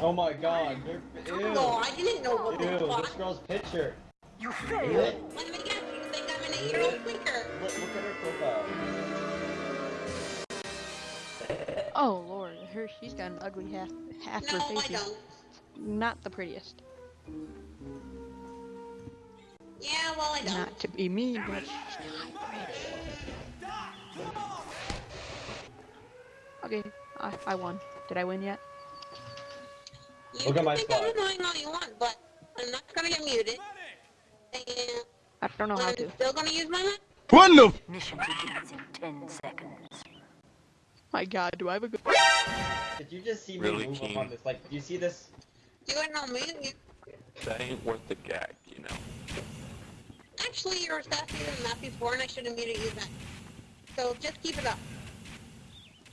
Oh my god, they're, ew. Oh, I didn't know what Ew, the this fuck. girl's picture. You Look, failed. Let me guess, you think I'm an eight-year-old tweaker. look at her profile. Oh lord, her she's got an ugly half half her No, face. I don't. Not the prettiest. Yeah, well, I don't. Not to be mean, but she's not pretty. Okay, I, I won. Did I win yet? You Look can at my think spot. I'm annoying all you want, but I'm not gonna get muted. And I don't know how I'm to. still gonna use my mic. What the? Mission begins in 10 seconds. My god, do I have a good Did you just see Really, me move King? up on this? Like, do you see this? You ain't no mute you. That ain't worth the gag, you know. Actually, you were faster than that before, and I should have muted you then. So just keep it up.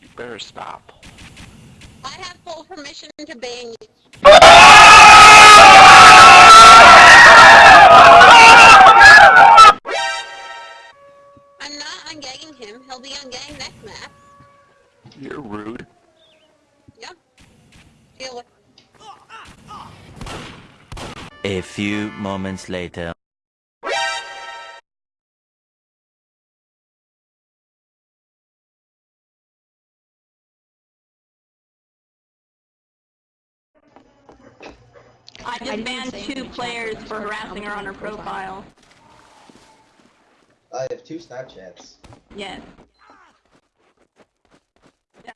You better stop. I have full permission to ban you. Deal with. A few moments later. I just didn't banned two players for harassing her on her profile. I have two Snapchats. Yes.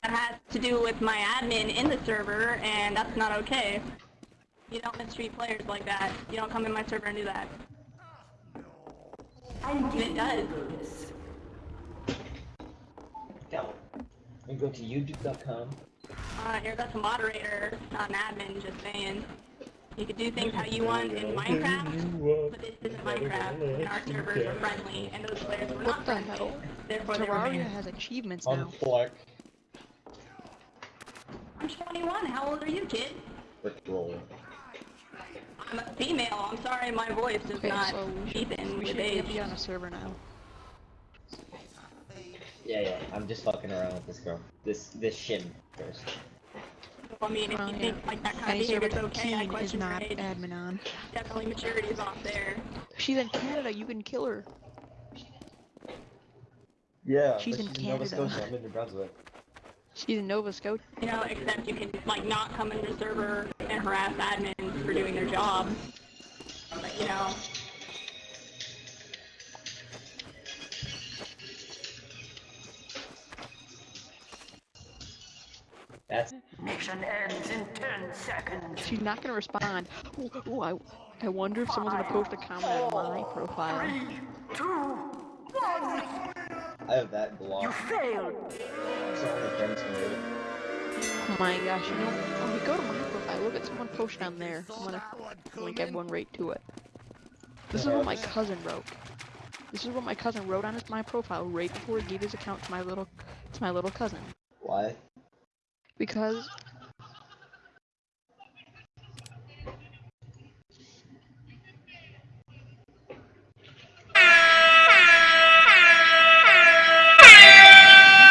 That has to do with my admin in the server, and that's not okay. You don't mistreat players like that. You don't come in my server and do that. And it does. Go. You go to youtube.com. Uh, you're that's a moderator, not an admin, just saying. You can do things how you want in Minecraft, but this isn't Minecraft, and our servers are friendly, and those players were What not the friendly. hell? Therefore, they were Terraria has achievements now. Unfleck. I'm 21. How old are you, kid? Rickroll. I'm a female. I'm sorry, my voice is Okay, not so we keep should, in we with should age. be on a server now. Yeah, yeah. I'm just fucking around with this girl. This this shin first. I mean, if Well, you yeah. think like that kind Any of server behavior is okay, I Keen is question your not age. admin on. Definitely maturity is off there. She's in Canada, you can kill her. Yeah, She's but in she's in Nova Canada. Scotia. I'm in New Brunswick. She's in Nova Scotia. You know, except you can like not come into the server and harass admins for doing their job. But you know, That's Mission ends in 10 seconds. She's not gonna respond. Ooh, ooh, I, I wonder if someone's gonna post a comment on my profile. Three, two, one. I have that You failed. So only friends can do it. Oh my gosh, you know, when we go to my profile, we look at someone posted on there. I'm gonna link everyone right to it. This is what my cousin wrote. This is what my cousin wrote on his my profile right before he gave his account to my little to my little cousin. Why? Because